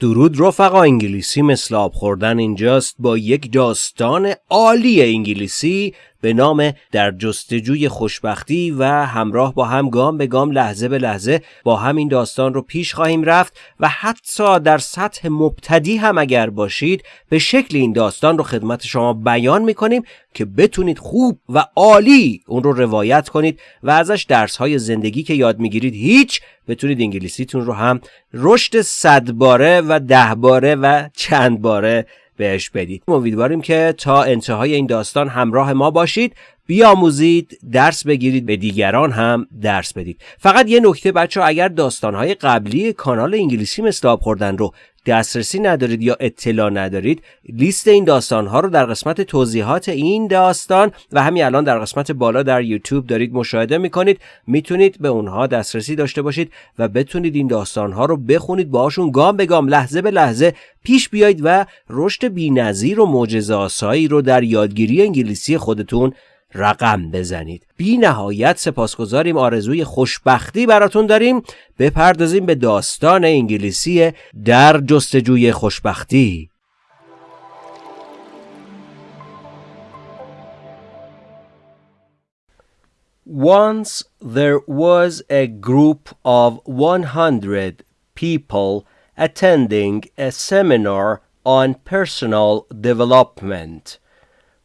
درود رفقا انگلیسی مثل آب خوردن اینجاست با یک داستان عالی انگلیسی به نام در جستجوی خوشبختی و همراه با هم گام به گام لحظه به لحظه با هم این داستان رو پیش خواهیم رفت و حتی در سطح مبتدی هم اگر باشید به شکل این داستان رو خدمت شما بیان می‌کنیم که بتونید خوب و عالی اون رو روایت کنید و ازش درس های زندگی که یاد می‌گیرید هیچ بتونید انگلیسیتون رو هم رشد صد باره و ده باره و چند باره بهش بدید. امیدواریم که تا انتهای این داستان همراه ما باشید. بیاموزید درس بگیرید به دیگران هم درس بدید. فقط یه نکته بچه اگر داستانهای قبلی کانال انگلیسی مثل آب خوردن رو دسترسی ندارید یا اطلاع ندارید لیست این داستان ها رو در قسمت توضیحات این داستان و همین الان در قسمت بالا در یوتیوب دارید مشاهده می‌کنید. می‌تونید به اونها دسترسی داشته باشید و بتونید این داستان ها رو بخونید باهاشون گام به گام لحظه به لحظه پیش بیایید و رشد بینظیر و معجزه آسایی رو در یادگیری انگلیسی خودتون رقم بزنید. بی نهایت سپاسگزاریم آرزوی خوشبختی براتون داریم. بپردازیم به داستان انگلیسی در جستجوی خوشبختی. Once there was a group of 100 people attending a seminar on personal development.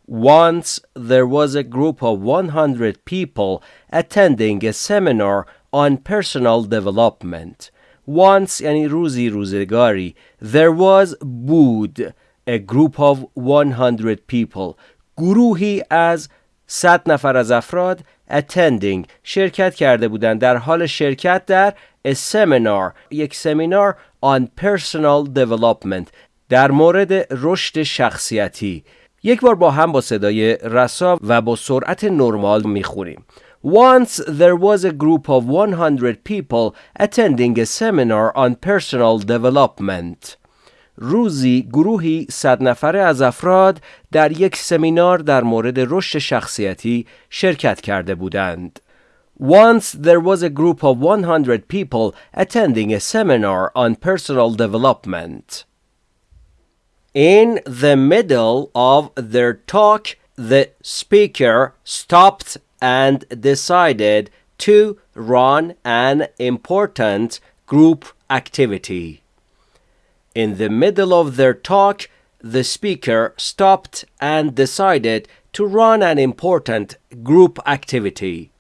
Once there was a group of 100 people attending a seminar on personal development. Once یعنی روزی روزگاری there was بود a group of 100 people گروهی از 100 نفر از افراد attending شرکت کرده بودند در حال شرکت در a seminar یک سمینار on personal development در مورد رشد شخصیتی یک بار با هم با صدای رسا و با سرعت نرمال می‌خونیم Once there was a group of 100 people attending a seminar on personal development. روزی گروهی صد نفره از افراد در یک سمینار در مورد رشد شخصیتی شرکت کرده بودند. Once there was a group of 100 people attending a seminar on personal development. In the middle of their talk, the speaker stopped and decided to run an important group activity. In the middle of their talk, the speaker stopped and decided to run an important group activity.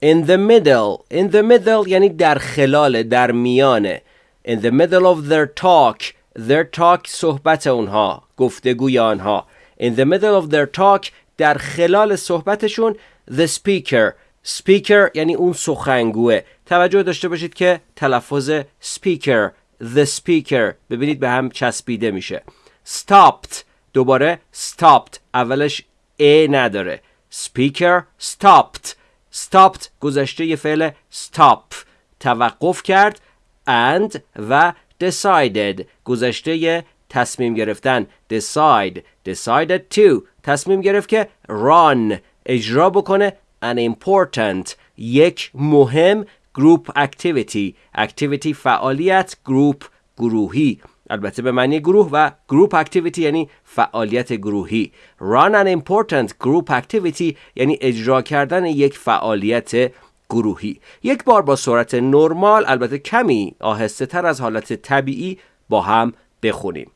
In the middle, in the middle یعنی در خلال در میانه. In the middle of their talk, their talk صحبت اونها گفتگوی آنها. In the middle of their talk در خلال صحبتشون the speaker. Speaker یعنی اون سخنگوه. توجه داشته باشید که تلفظ speaker the speaker ببینید به هم چسبیده میشه. Stopped. دوباره stopped. اولش ا نداره. Speaker stopped. Stopped گذشته یه فعل stop. توقف کرد and و decided گذشته تصمیم گرفتن decide decided to تصمیم گرفت که run اجرا بکنه an important یک مهم group activity activity فعالیت group گروهی البته به معنی گروه و group activity یعنی فعالیت گروهی run an important group activity یعنی اجرا کردن یک فعالیت گروهی یک بار با سرعت نرمال البته کمی آهسته تر از حالت طبیعی با هم بخونیم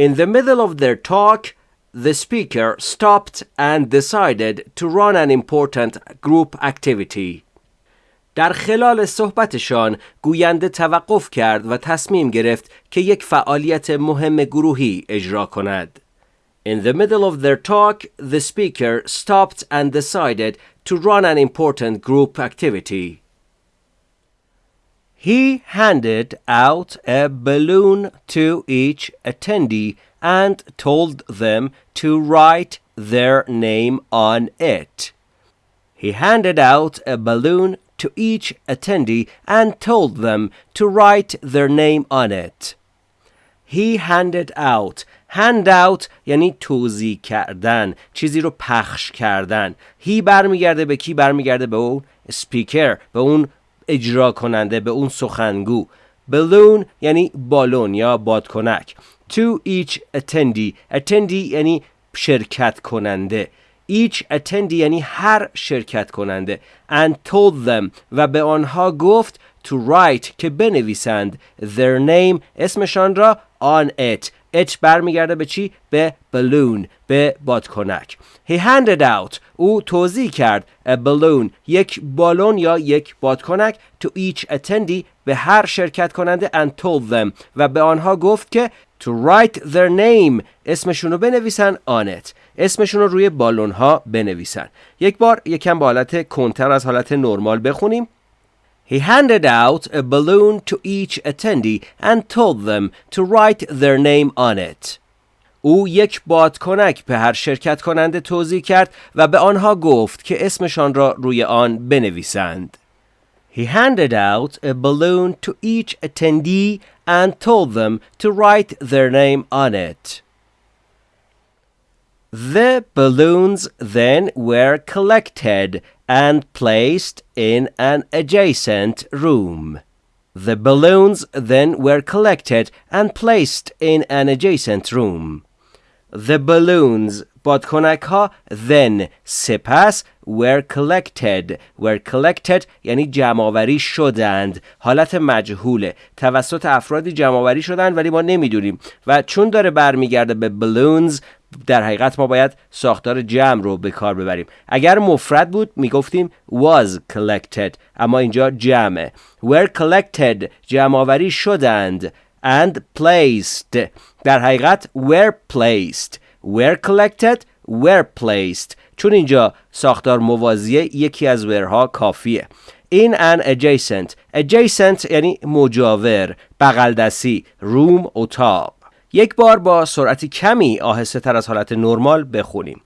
In the middle of their talk the speaker stopped and decided to run an important group activity در خلال صحبتشان گوینده توقف کرد و تصمیم گرفت که یک فعالیت مهم گروهی اجرا کند. In the middle of their talk, the speaker stopped and decided to run an important group activity. He handed out a balloon to each attendee and told them to write their name on it. He handed out a balloon to each attendee and told them to write their name on it. He handed out hand out یعنی توضیح کردن چیزی رو پخش کردن. هی برمیگرده به کی؟ برمیگرده به اون سپیکر به اون اجرا کننده به اون سخنگو. Balloon یعنی بالون یا بادکنک. To each attendee. Attendee یعنی شرکت کننده. Each attendee یعنی هر شرکت کننده. And told them. و به آنها گفت to write که بنویسند. Their name اسمشان را on it. It برمیگرده به چی؟ به balloon به بادکنک. He handed out او توضیح کرد a balloon یک بالون یا یک بادکنک. To each attendee به هر شرکت کننده and told them. و به آنها گفت که to write their name اسمشون رو بنویسن on it. اسمشون رو روی بالون ها بنویسن. یک بار یکم با حالت کنتر از حالت نرمال بخونیم. He handed out a balloon to each attendee and told them to write their name on it. او یک بادکنک به هر شرکت کننده توضیح کرد و به آنها گفت که اسمشان را روی آن بنویسند. He handed out a balloon to each attendee and told them to write their name on it. The balloons then were collected and placed in an adjacent room. The balloons then were collected and placed in an adjacent room. The balloons بادکنک ها then سپس were collected were collected یعنی جمعآوری شدند حالت مجهوله توسط افرادی جمعآوری شدند ولی ما نمیدونیم و چون داره برمیگرده به balloons در حقیقت ما باید ساختار جمع رو به کار ببریم. اگر مفرد بود می‌گفتیم was collected اما اینجا جمعه. were collected جمعآوری شدند and placed. در حقیقت were placed. were collected were placed. چون اینجا ساختار موازیه یکی از ورها کافیه. in an adjacent. adjacent یعنی مجاور بغل دستی روم اتاق. یک بار با سرعتی کمی آهسته تر از حالت نرمال بخونیم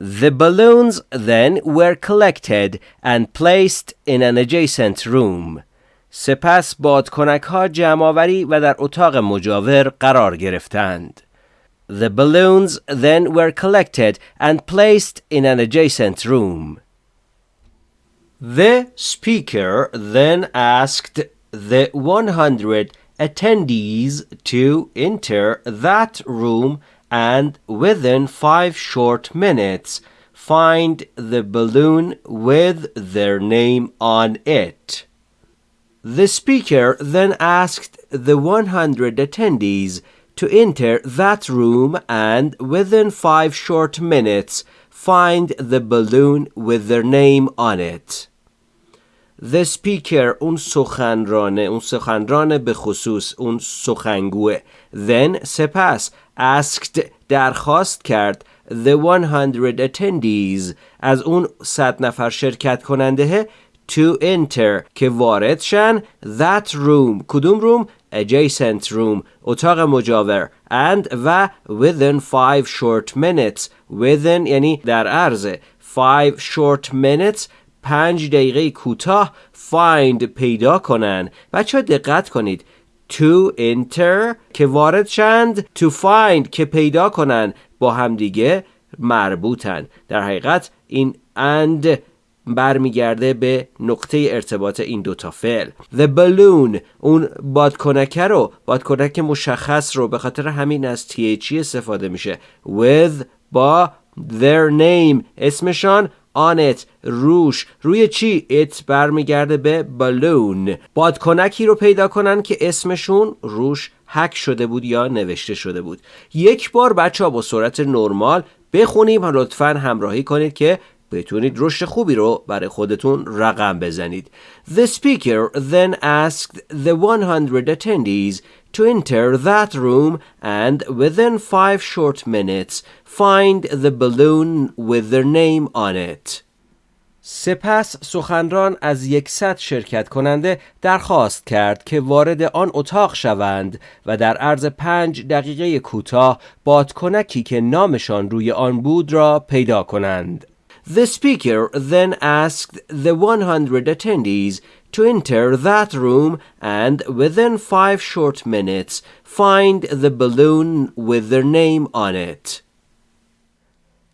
The balloons then were collected and placed in an adjacent room. سپس بادکنک ها جمعآوری و در اتاق مجاور قرار گرفتند. The balloons then were collected and placed in an adjacent room. The speaker then asked the 100 attendees to enter that room and within five short minutes find the balloon with their name on it. The speaker then asked the 100 attendees to enter that room and within five short minutes find the balloon with their name on it. The speaker اون سخنرانه اون سخنران به خصوص اون سخنگوه then سپس asked درخواست کرد the 100 attendees از اون صد نفر شرکت کننده to enter که وارد شن that room کدوم روم adjacent room اتاق مجاور and و within five short minutes within یعنی در عرض five short minutes پنج دقیقه کوتاه find پیدا کنن. بچه دقت کنید. To enter که وارد شند. To find که پیدا کنن. با همدیگه مربوطن. در حقیقت این and برمیگرده به نقطه ارتباط این دوتا فعل. The balloon اون بادکنکه رو بادکنک مشخص رو به خاطر همین از THE استفاده میشه. With با their name اسمشان it روش. روی چی؟ It برمیگرده به balloon. بادکنکی رو پیدا کنن که اسمشون روش هک شده بود یا نوشته شده بود. یک بار بچه ها با سرعت نرمال بخونیم لطفا همراهی کنید که بتونید رشد خوبی رو برای خودتون رقم بزنید. The speaker then asked the 100 attendees to enter that room and within five short minutes find the balloon with their name on it. سپس سخنران از یکصد شرکت کننده درخواست کرد که وارد آن اتاق شوند و در عرض پنج دقیقه کوتاه بادکنکی که نامشان روی آن بود را پیدا کنند. The speaker then asked the 100 attendees to enter that room and within five short minutes find the balloon with their name on it.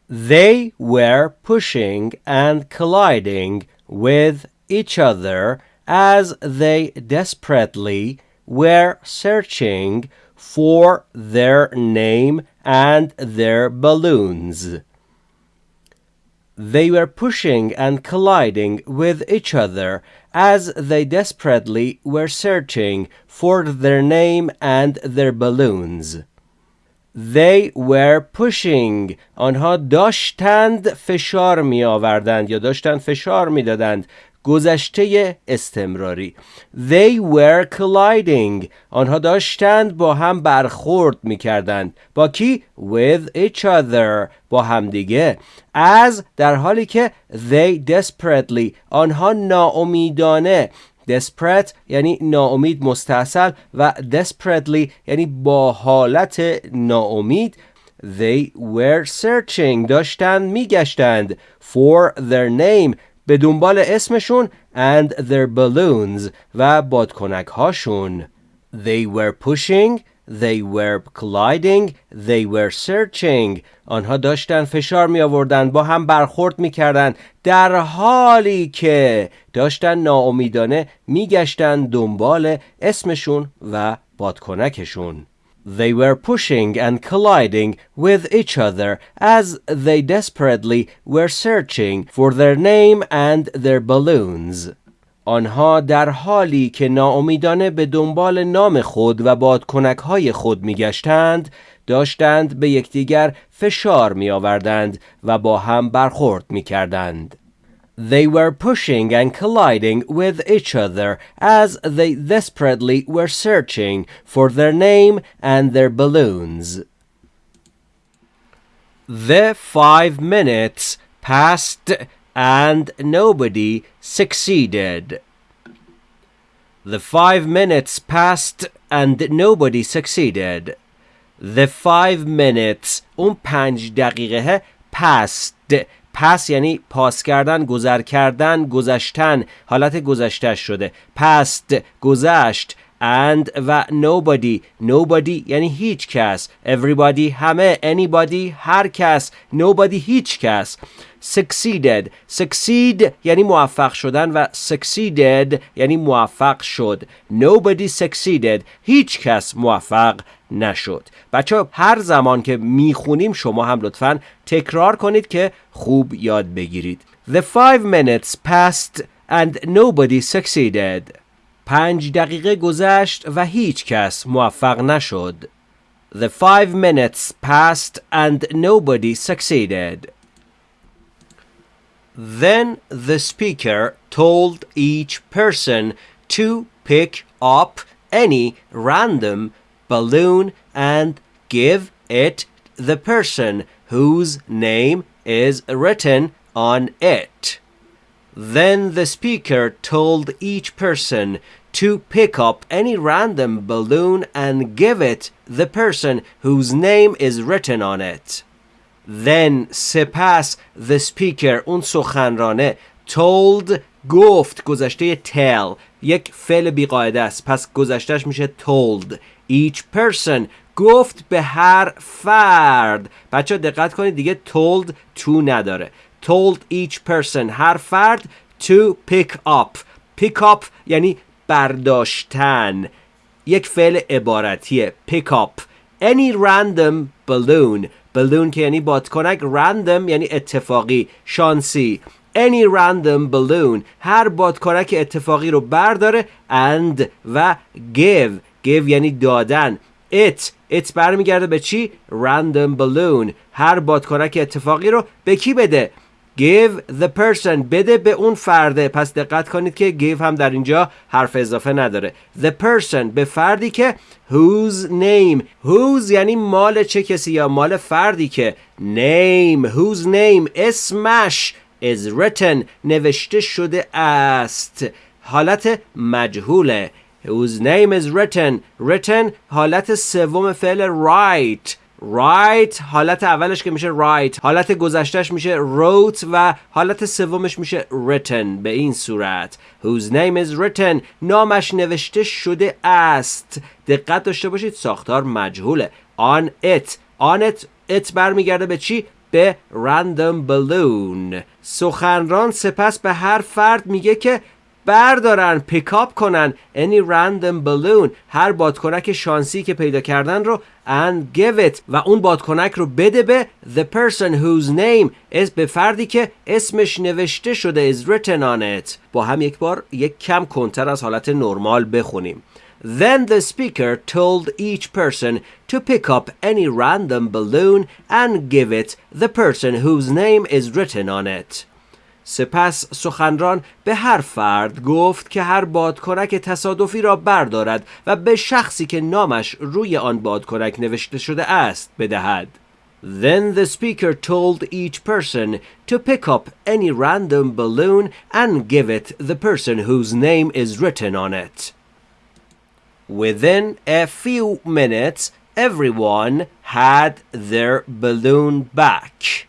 They were pushing and colliding with each other as they desperately were searching for their name and their balloons. They were pushing and colliding with each other as they desperately were searching for their name and their balloons. They were pushing آنها داشتند فشار می آوردند یا داشتند فشار می دادند گذشته استمراری. They were colliding. آنها داشتند با هم برخورد می کردند با کی؟ With each other. با همدیگه. As در حالی که they desperately. آنها ناامیدانه. Desperate یعنی ناامید مستحصل و desperately یعنی با حالت ناامید. They were searching. داشتند میگشتند. For their name. به دنبال اسمشون and their balloons و بادکنک هاشون they were pushing they were colliding they were searching. آنها داشتن فشار می آوردن با هم برخورد می کردن در حالی که داشتن ناامیدانه می گشتن دنبال اسمشون و بادکنکشون. They were pushing and colliding with each other as they desperately were searching for their name and their balloons. آنها در حالی که ناامیدانه به دنبال نام خود و بادکنک های خود میگشتند داشتند به یکدیگر فشار می آوردند و با هم برخورد می کردند. They were pushing and colliding with each other as they desperately were searching for their name and their balloons. The five minutes passed and nobody succeeded. The five minutes passed and nobody succeeded. The five minutes اون پنج دقیقه passed پس یعنی پاس کردن گذر کردن گذشتن حالت گذشته شده. پست گذشت and و nobody nobody یعنی هیچ کس everybody همه anybody هر کس nobody هیچ کس succeeded succeed یعنی موفق شدن و succeeded یعنی موفق شد nobody succeeded هیچ کس موفق نشد بچه هر زمان که می‌خونیم شما هم لطفا تکرار کنید که خوب یاد بگیرید The five minutes passed and nobody succeeded پنج دقیقه گذشت و هیچ کس موفق نشد The five minutes passed and nobody succeeded Then the speaker told each person to pick up any random balloon and give it the person whose name is written on it. Then the speaker told each person to pick up any random balloon and give it the person whose name is written on it. Then سپس the speaker اون سخنرانه told گفت گذشته tell یک فعل بیقاعده است پس گذشتهش میشه told each person گفت به هر فرد بچه دقت کنید دیگه told to نداره Told each person. هر فرد to pick up. Pick up یعنی برداشتن. یک فعل عبارتیه. Pick up. Any random balloon. Balloon که یعنی بادکنک. Random یعنی اتفاقی. شانسی. Any random balloon. هر بادکنک اتفاقی رو برداره. And و give. Give یعنی دادن. It. It برمیگرده به چی؟ Random balloon. هر بادکنک اتفاقی رو به کی بده؟ Give the person. بده به اون فرده. پس دقت کنید که give هم در اینجا حرف اضافه نداره. The person. به فردی که whose name. whose یعنی مال چه کسی یا مال فردی که name. whose name. اسمش is written. نوشته شده است. حالت مجهوله. whose name is written. written حالت سوم فعل write write حالت اولش که میشه write حالت گذشتهش میشه wrote و حالت سومش میشه written. به این صورت. Whose name is written? نامش نوشته شده است. دقت داشته باشید ساختار مجهوله. On it. On it. It برمیگرده به چی؟ به random balloon. سخنران سپس به هر فرد میگه که بردارن پیکاپ کنن any random balloon هر بادکنک شانسی که پیدا کردن رو and give it و اون بادکنک رو بده به the person whose name is به فردی که اسمش نوشته شده is written on it با هم یک بار یک کم کنتر از حالت نرمال بخونیم Then the speaker told each person to pick up any random balloon and give it the person whose name is written on it. سپس سخنران به هر فرد گفت که هر بادکنک تصادفی را بردارد و به شخصی که نامش روی آن بادکنک نوشته شده است بدهد. Then the speaker told each person to pick up any random balloon and give it the person whose name is written on it. Within a few minutes, everyone had their balloon back.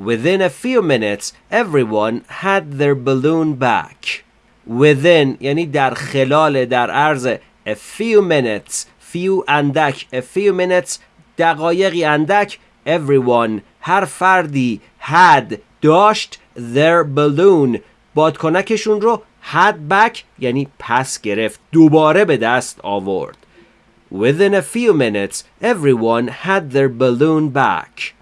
Within a few minutes, everyone had their balloon back. Within یعنی در خلال در عرض a few minutes few اندک a few minutes دقایقی اندک everyone هر فردی had داشت their balloon بادکنکشون رو had back یعنی پس گرفت دوباره به دست آورد Within a few minutes everyone had their balloon back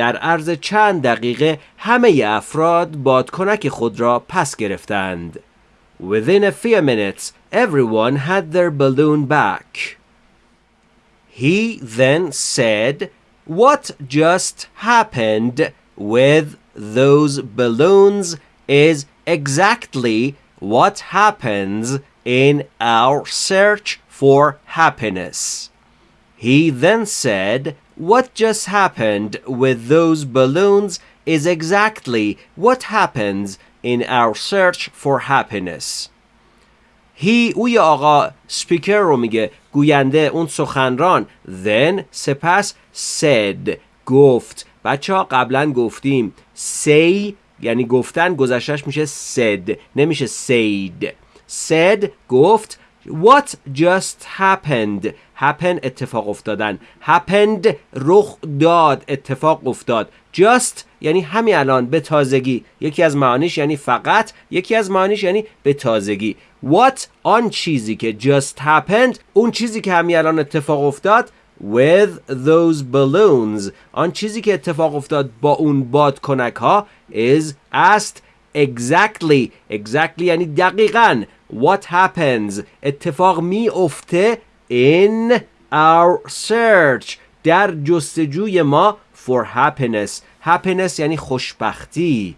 در عرض چند دقیقه همه افراد بادکنک خود را پس گرفتند Within a few minutes everyone had their balloon back He then said what just happened with those balloons is exactly what happens in our search for happiness. He then said, What just happened with those balloons is exactly what happens in our search for happiness. He او یا آقا سپیکر رو میگه گوینده اون سخنران then سپس said گفت بچه ها قبلا گفتیم say یعنی گفتن گذشتش میشه said نمیشه said said گفت What just happened Happen اتفاق افتادن. Happened رخ داد اتفاق افتاد. Just یعنی همین الان به تازگی. یکی از معانیش یعنی فقط یکی از معانیش یعنی به تازگی. What آن چیزی که just happened اون چیزی که همین الان اتفاق افتاد with those balloons. آن چیزی که اتفاق افتاد با اون بادکنک ها is است exactly. Exactly یعنی دقیقاً. What happens اتفاق می افته in our search. در جستجوی ما for happiness. Happiness یعنی خوشبختی.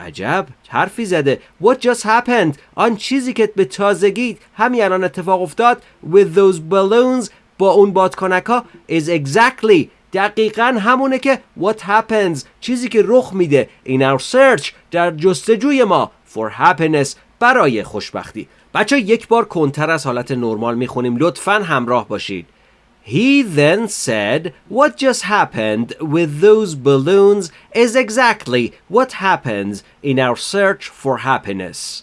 عجب حرفی زده. What just happened? آن چیزی که به تازگی همین الان اتفاق افتاد with those balloons با اون بادکنک ها is exactly دقیقا همونه که what happens چیزی که رخ میده in our search در جستجوی ما for happiness برای خوشبختی. بچه یک بار کنتر از حالت نرمال می‌خونیم لطفا همراه باشید He then said, What just happened with those balloons is exactly what happens in our search for happiness.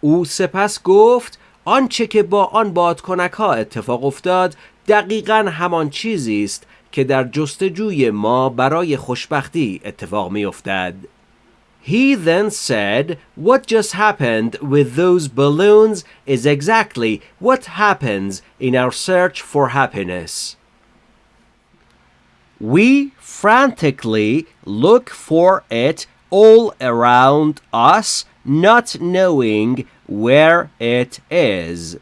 او سپس گفت آنچه که با آن بادکنک ها اتفاق افتاد دقیقا همان چیزی است که در جستجوی ما برای خوشبختی اتفاق می افتد. He then said, What just happened with those balloons is exactly what happens in our search for happiness. We frantically look for it all around us, not knowing where it is.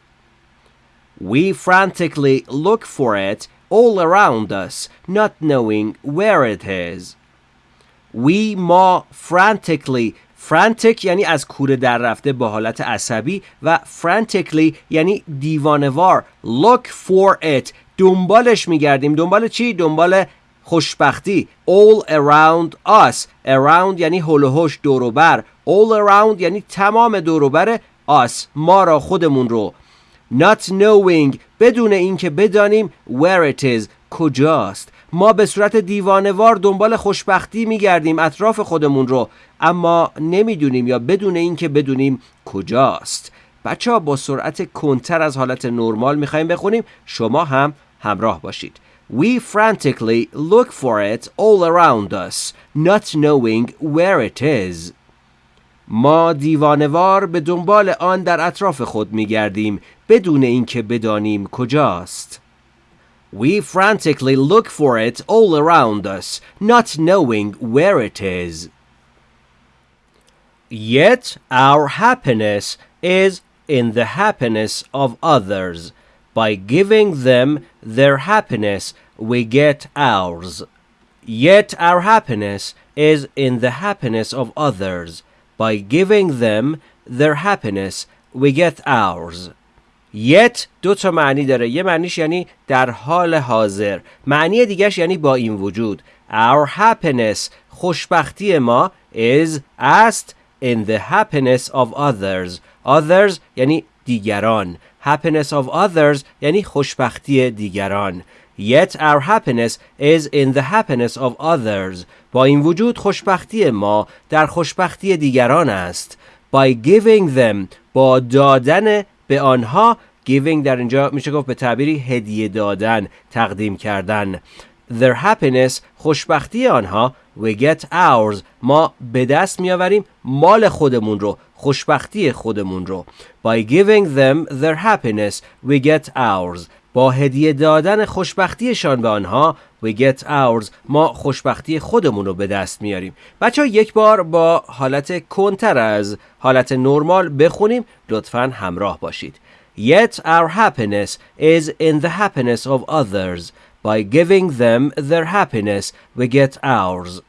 We frantically look for it all around us, not knowing where it is. We ما frantically. Frantic یعنی از کوره در رفته با حالت عصبی و frantically یعنی دیوانوار. Look for it. دنبالش میگردیم. دنبال چی؟ دنبال خوشبختی. All around us. Around یعنی هلوهوش دوروبر all around یعنی تمام دوروبر us. ما را خودمون رو. Not knowing. بدون اینکه بدانیم where it is. کجاست؟ ما به صورت دیوانوار دنبال خوشبختی میگردیم اطراف خودمون رو اما نمی‌دونیم یا بدون اینکه بدونیم کجاست بچه با سرعت کنتر از حالت نرمال می‌خوایم بخونیم شما هم همراه باشید We frantically look for it all around us, not knowing where it is. ما دیوانوار به دنبال آن در اطراف خود می گردیم بدون اینکه بدانیم کجاست. We frantically look for it all around us, not knowing where it is. Yet our happiness is in the happiness of others. By giving them their happiness, we get ours. Yet our happiness is in the happiness of others. By giving them their happiness, we get ours. Yet دو تا معنی داره. یه معنیش یعنی در حال حاضر. معنی دیگهش یعنی با این وجود. Our happiness خوشبختی ما is است in the happiness of others. Others یعنی دیگران. Happiness of others یعنی خوشبختی دیگران. Yet our happiness is in the happiness of others. با این وجود خوشبختی ما در خوشبختی دیگران است. By giving them با دادن به آنها giving در اینجا میشه گفت به تعبیری هدیه دادن تقدیم کردن. Their happiness خوشبختی آنها we get ours. ما به دست میآوریم مال خودمون رو خوشبختی خودمون رو. By giving them their happiness we get ours. با هدیه دادن خوشبختیشان به آنها we get ours ما خوشبختی خودمون رو به دست میاریم بچه یک بار با حالت کنتر از حالت نرمال بخونیم لطفا همراه باشید Yet our happiness is in the happiness of others. By giving them their happiness, we get ours.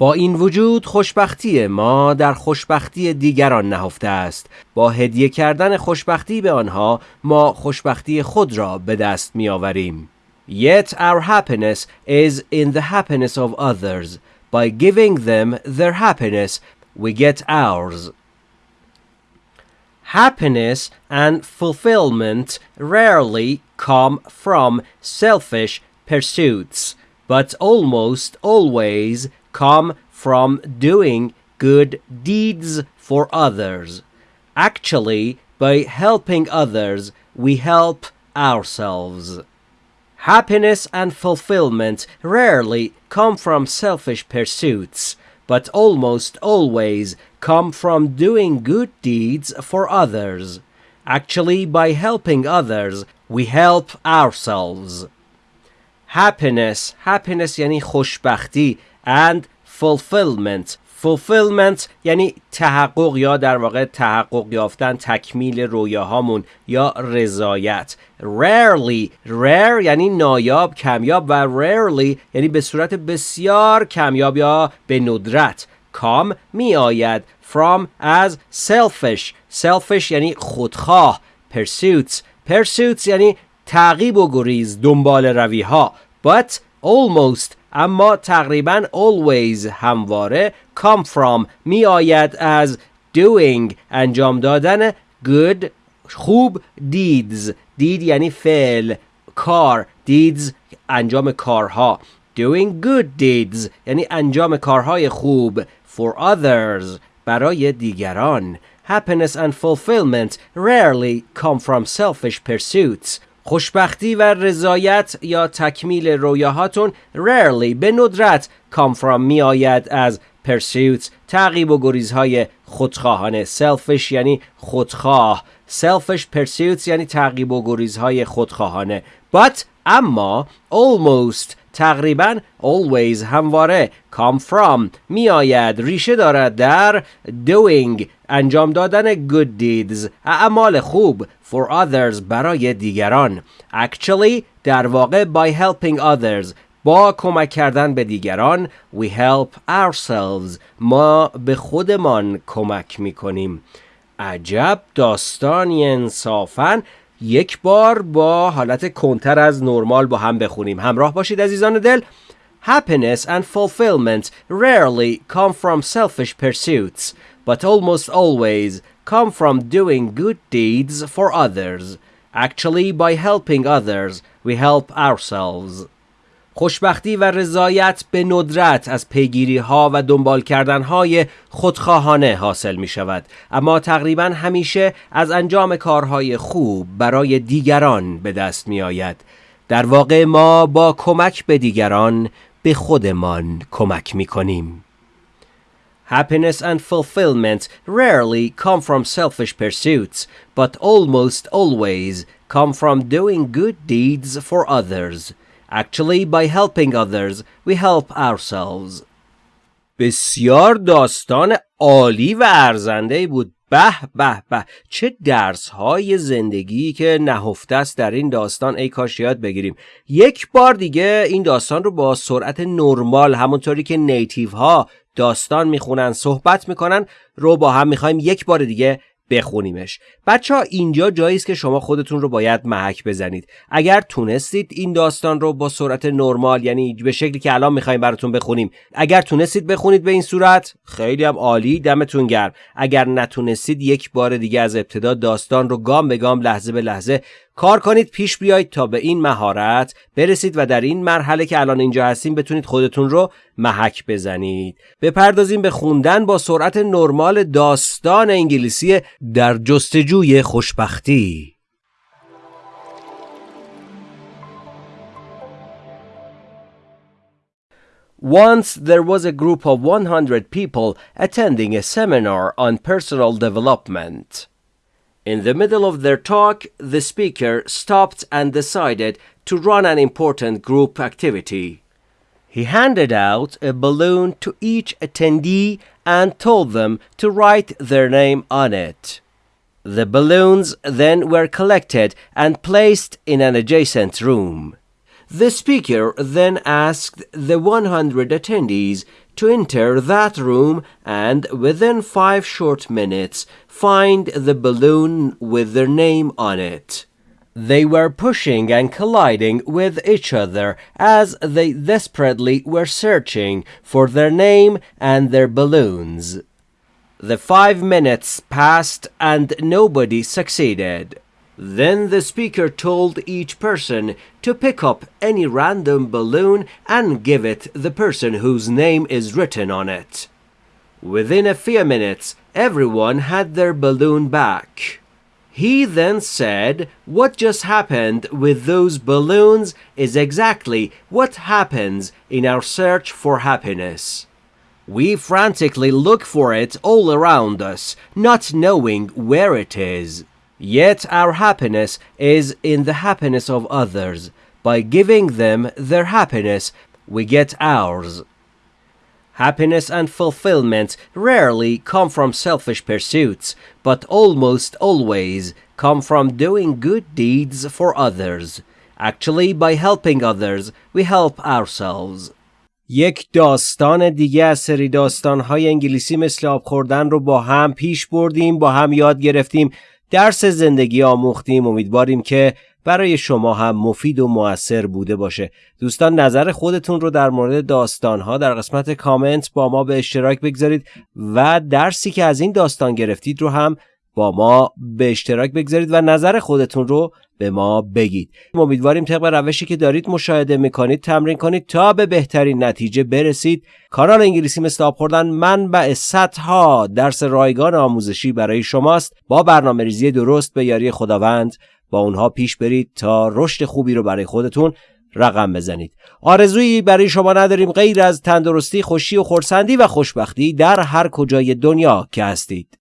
با این وجود خوشبختی ما در خوشبختی دیگران نهفته است با هدیه کردن خوشبختی به آنها ما خوشبختی خود را به دست می آوریم Yet our happiness is in the happiness of others By giving them their happiness we get ours Happiness and fulfillment rarely come from selfish pursuits, but almost always come from doing good deeds for others. Actually, by helping others, we help ourselves. Happiness and fulfillment rarely come from selfish pursuits, but almost always come from doing good deeds for others. Actually, by helping others, we help ourselves. Happiness, happiness یعنی خوشبختی and fulfillment. Fulfillment یعنی تحقق یا در واقع تحقق یافتن تکمیل رویاهامون یا رضایت. Rarely rare یعنی نایاب کمیاب و rarely یعنی به صورت بسیار کمیاب یا به ندرت. کام می آید from از selfish. Selfish یعنی خودخواه. Pursuits. Pursuits یعنی تعقیب و گریز دنبال روی ها but almost اما تقریبا always همواره come from می آید از doing انجام دادن good خوب deeds دید یعنی فعل کار deeds انجام کارها doing good deeds یعنی انجام کارهای خوب for others برای دیگران happiness and fulfillment rarely come from selfish pursuits خوشبختی و رضایت یا تکمیل رویاهاتون rarely به ندرت come from می آید از pursuits تعقیب و گریزهای خودخواهانه. selfish یعنی خودخواه. selfish pursuits یعنی تعقیب و گریزهای خودخواهانه. but اما almost تقریبا always همواره come from می آید ریشه دارد در doing انجام دادن good deeds اعمال خوب for others برای دیگران. Actually در واقع by helping others با کمک کردن به دیگران we help ourselves ما به خودمان کمک می کنیم عجب داستانی انصافا یک بار با حالت کنتر از نرمال با هم بخونیم همراه باشید عزیزان دل Happiness and fulfillment rarely come from selfish pursuits, but almost always come from doing good deeds for others. Actually, by helping others, we help ourselves. خوشبختی و رضایت به ندرت از پیگیری ها و دنبال کردن های خودخواهانه حاصل می شود اما تقریبا همیشه از انجام کارهای خوب برای دیگران به دست می آید در واقع ما با کمک به دیگران به خودمان کمک می کنیم Happiness and fulfillment rarely come from selfish pursuits, but almost always come from doing good deeds for others. Actually, by helping others, we help ourselves. بسیار داستان عالی و ارزنده بود. به به به. چه درس های زندگی که نهفته است در این داستان. ای کاش یاد بگیریم. یک بار دیگه این داستان رو با سرعت نرمال همونطوری که نیتیو ها داستان می‌خونن صحبت می‌کنن رو با هم می‌خوایم یک بار دیگه بخونیمش. بچه ها اینجا جایی است که شما خودتون رو باید محک بزنید. اگر تونستید این داستان رو با سرعت نرمال یعنی به شکلی که الان می‌خوایم براتون بخونیم اگر تونستید بخونید به این صورت خیلی هم عالی دمتون گرم. اگر نتونستید یک بار دیگه از ابتدا داستان رو گام به گام لحظه به لحظه کار کنید پیش بیایید تا به این مهارت برسید و در این مرحله که الان اینجا هستیم بتونید خودتون رو محک بزنید بپردازیم به خوندن با سرعت نرمال داستان انگلیسی در جستجوی خوشبختی Once there was a group of 100 people attending a seminar on personal development. In the middle of their talk, the speaker stopped and decided to run an important group activity. He handed out a balloon to each attendee and told them to write their name on it. The balloons then were collected and placed in an adjacent room. The speaker then asked the 100 attendees to enter that room and within five short minutes find the balloon with their name on it. They were pushing and colliding with each other as they desperately were searching for their name and their balloons. The five minutes passed and nobody succeeded. Then the speaker told each person to pick up any random balloon and give it the person whose name is written on it. Within a few minutes, everyone had their balloon back. He then said, What just happened with those balloons is exactly what happens in our search for happiness. We frantically look for it all around us, not knowing where it is. Yet our happiness is in the happiness of others. By giving them their happiness, we get ours. Happiness and fulfillment rarely come from selfish pursuits, but almost always come from doing good deeds for others. Actually, by helping others, we help ourselves. یک داستان دیگه از سری داستانهای انگلیسی مثل آب خوردن رو با هم پیش بردیم با هم یاد گرفتیم درس زندگی آموختیم. امیدواریم که برای شما هم مفید و موثر بوده باشه. دوستان نظر خودتون رو در مورد داستانها در قسمت کامنت با ما به اشتراک بگذارید و درسی که از این داستان گرفتید رو هم با ما به اشتراک بگذارید و نظر خودتون رو به ما بگید. امیدواریم طبق روشی که دارید مشاهده می‌کنید تمرین کنید تا به بهترین نتیجه برسید. کانال انگلیسی مثل آب خوردن منبع صدها درس رایگان آموزشی برای شماست. با برنامه ریزی درست به یاری خداوند. با اونها پیش برید تا رشد خوبی رو برای خودتون رقم بزنید. آرزویی برای شما نداریم غیر از تندرستی خوشی و خورسندی و خوشبختی در هر کجای دنیا که هستید.